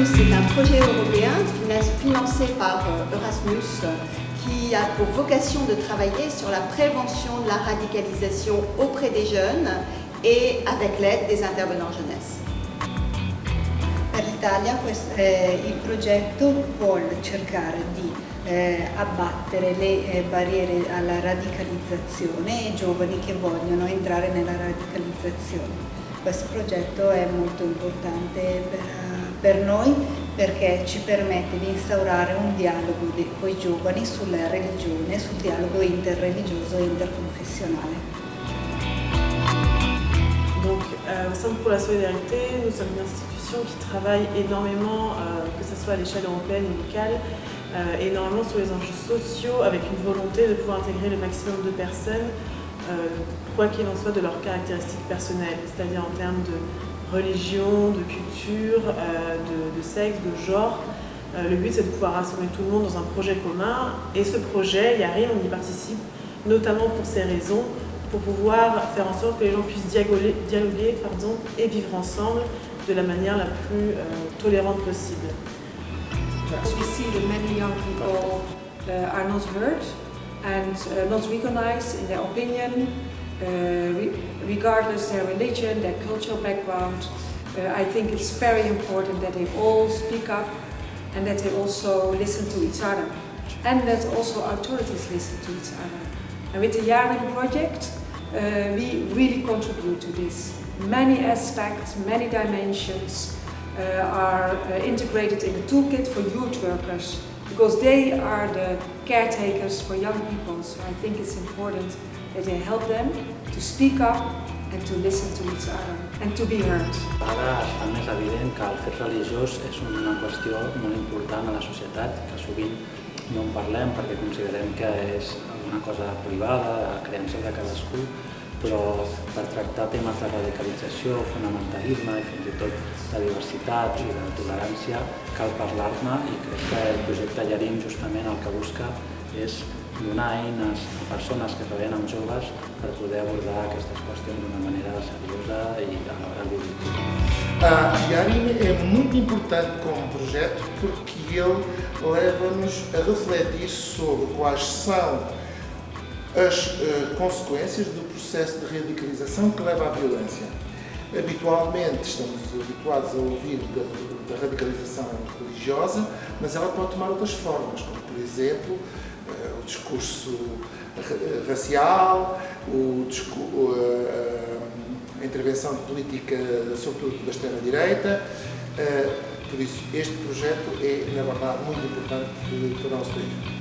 Erasmus est un projet européen financé par euh, Erasmus qui a pour vocation de travailler sur la prévention de la radicalisation auprès des jeunes et avec l'aide des intervenants jeunesse. Per l'Italia il progetto vuole cercare di eh, abbattere le eh, barriere alla radicalizzazione e giovani che vogliono entrare nella radicalizzazione. Questo progetto è molto importante per, per noi perché ci permette di instaurare un dialogo con i giovani sulla religione, sul dialogo interreligioso e interconfessionale. Donc, euh, au Centre pour la solidarité, nous sommes une institution qui travaille énormément, euh, que ce soit à l'échelle européenne et locale, euh, énormément sur les enjeux sociaux, avec une volonté de pouvoir intégrer le maximum de personnes quoi qu'il en soit de leurs caractéristiques personnelles, c'est-à-dire en termes de religion, de culture, euh, de, sexe, de genre. Euh, le but c'est de pouvoir rassembler tout le monde dans un projet commun et ce projet, il arrive, on y participe notamment pour ces raisons, pour pouvoir faire en sorte que les gens puissent dialoguer, et vivre ensemble de la manière la plus tolérante possible. Young uh, and uh, not recognized in their opinion, uh, re regardless their religion, their cultural background. Uh, I think it's very important that they all speak up and that they also listen to each other and that also authorities listen to each other. And with the Yarin project, uh, we really contribute to this. Many aspects, many dimensions uh, are uh, integrated in the toolkit for youth workers because they are the caretakers for young people. So I think it's important that they help them to speak up and to listen to each other and to be heard. Ara es fa més evident que el fet religiós és una qüestió molt important a la societat, que sovint no en parlem perquè considerem que és una cosa privada, de creences de cadascú, però per tractar temes de radicalització, fonamentalisme i fins i tot de diversitat i de tolerància cal parlar-ne i crec que el projecte Llarín justament el que busca és donar eines a persones que treballen amb joves per poder abordar aquestes qüestions d'una manera seriosa i alhora lúdica. A Yarin é muito importante como projeto porque ele leva-nos a refletir sobre quais são as uh, consequências do processo de radicalização que leva à violência. Habitualmente estamos habituados a ouvir da, da radicalização religiosa, mas ela pode tomar outras formas, como por exemplo uh, o discurso racial, o uh, a intervenção política, sobretudo da extrema-direita. Por isso, este projeto é, na verdade, muito importante para o nosso país.